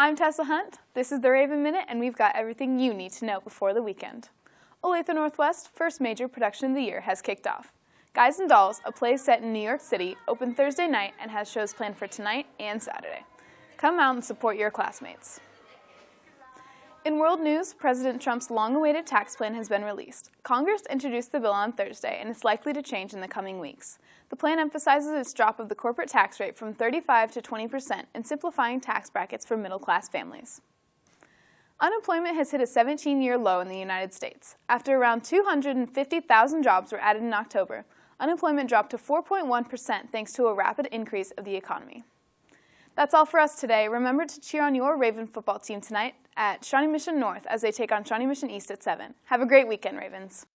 I'm Tessa Hunt. This is the Raven Minute, and we've got everything you need to know before the weekend. Olathe Northwest, first major production of the year, has kicked off. Guys and Dolls, a play set in New York City, opened Thursday night and has shows planned for tonight and Saturday. Come out and support your classmates. In world news, President Trump's long-awaited tax plan has been released. Congress introduced the bill on Thursday, and it's likely to change in the coming weeks. The plan emphasizes its drop of the corporate tax rate from 35 to 20 percent and simplifying tax brackets for middle-class families. Unemployment has hit a 17-year low in the United States. After around 250,000 jobs were added in October, unemployment dropped to 4.1 percent thanks to a rapid increase of the economy. That's all for us today. Remember to cheer on your Raven football team tonight at Shawnee Mission North as they take on Shawnee Mission East at 7. Have a great weekend, Ravens.